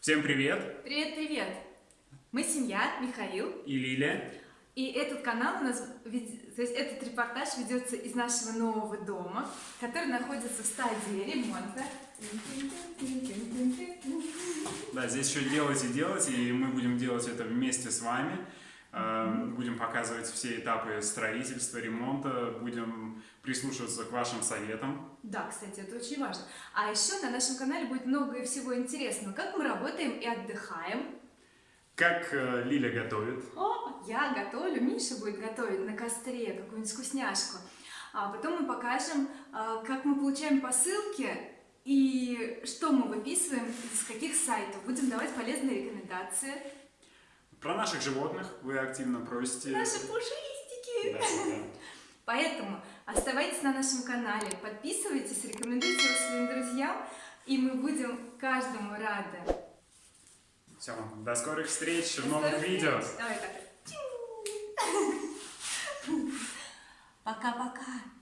Всем привет! Привет-привет! Мы семья, Михаил. И Лиля. И этот канал у нас, то есть этот репортаж ведется из нашего нового дома, который находится в стадии ремонта. Да, здесь еще делать и делать, и мы будем делать это вместе с вами. Будем показывать все этапы строительства, ремонта, будем прислушиваться к вашим советам. Да, кстати, это очень важно. А еще на нашем канале будет много всего интересного. Как мы работаем и отдыхаем. Как э, Лиля готовит. О, я готовлю, Миша будет готовить на костре какую-нибудь вкусняшку. А потом мы покажем, э, как мы получаем посылки и что мы выписываем, из каких сайтов. Будем давать полезные рекомендации. Про наших животных вы активно просите. Наши пушистики! Да, да. Поэтому оставайтесь на нашем канале, подписывайтесь, рекомендуйте его своим друзьям, и мы будем каждому рады. Все, до скорых встреч в До новых скорых видео. встреч. Давай так. Пока-пока.